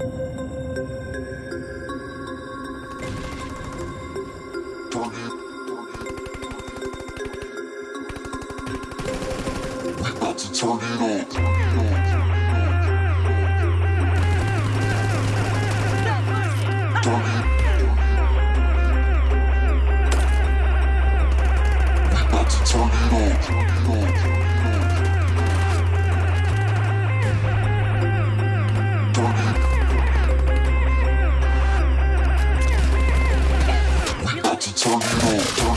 We're about to turn it up. Turn it up.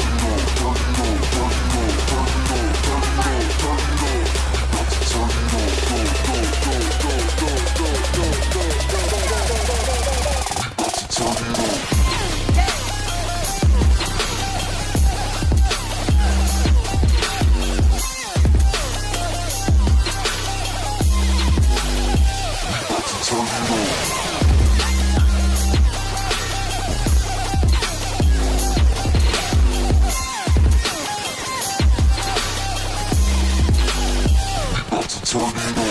tornado.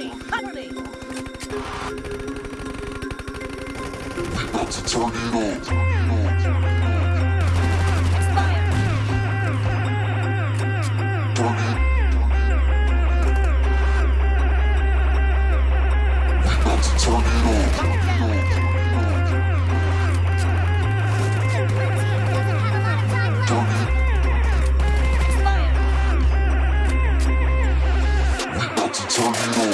Penalty! Penalty! That's a tornado! Expired! Tornado! That's a tornado! tornado.